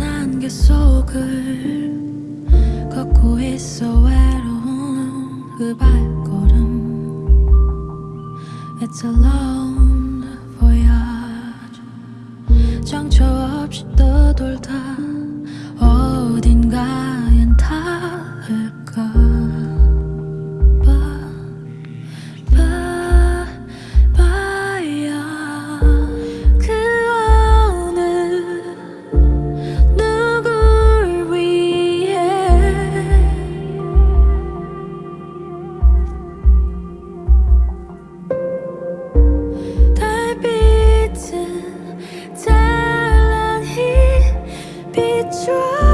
안개 속을 걷고 있어 외로운 그 발걸음 It's a try.